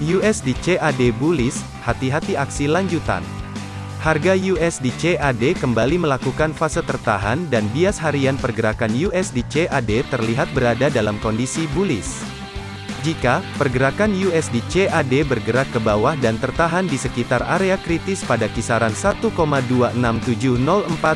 USD CAD bullish, hati-hati aksi lanjutan. Harga USD CAD kembali melakukan fase tertahan dan bias harian pergerakan USD CAD terlihat berada dalam kondisi bullish. Jika pergerakan USD CAD bergerak ke bawah dan tertahan di sekitar area kritis pada kisaran 1,26704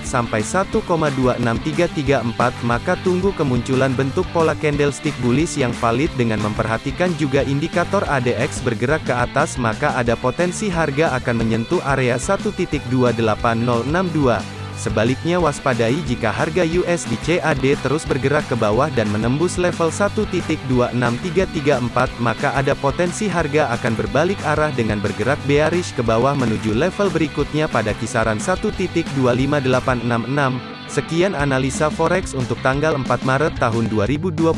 sampai 1,26334 maka tunggu kemunculan bentuk pola candlestick bullish yang valid dengan memperhatikan juga indikator ADX bergerak ke atas maka ada potensi harga akan menyentuh area 1.28062 Sebaliknya waspadai jika harga USD CAD terus bergerak ke bawah dan menembus level 1.26334 maka ada potensi harga akan berbalik arah dengan bergerak bearish ke bawah menuju level berikutnya pada kisaran 1.25866. Sekian analisa forex untuk tanggal 4 Maret tahun 2022.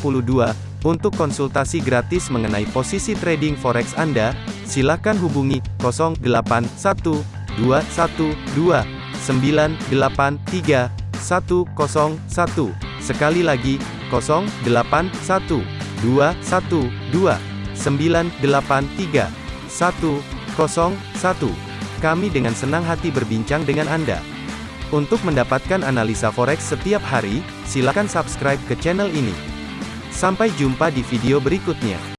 Untuk konsultasi gratis mengenai posisi trading forex Anda, silakan hubungi 081212 983 101. Sekali lagi, 081 212 983 101. Kami dengan senang hati berbincang dengan Anda. Untuk mendapatkan analisa forex setiap hari, silakan subscribe ke channel ini. Sampai jumpa di video berikutnya.